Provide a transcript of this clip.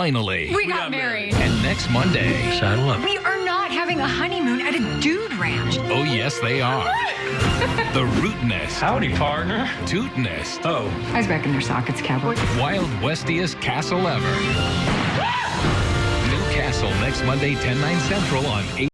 Finally. We, got, married. And next Monday. Saddle up. We are not having a honeymoon at a dude ranch. Oh, yes, they are. the root nest. Howdy, partner. Toot nest. Oh, Eyes back in their sockets, cowboy. Wild Westiest castle ever. New Castle next Monday, 10, 9 central on 8.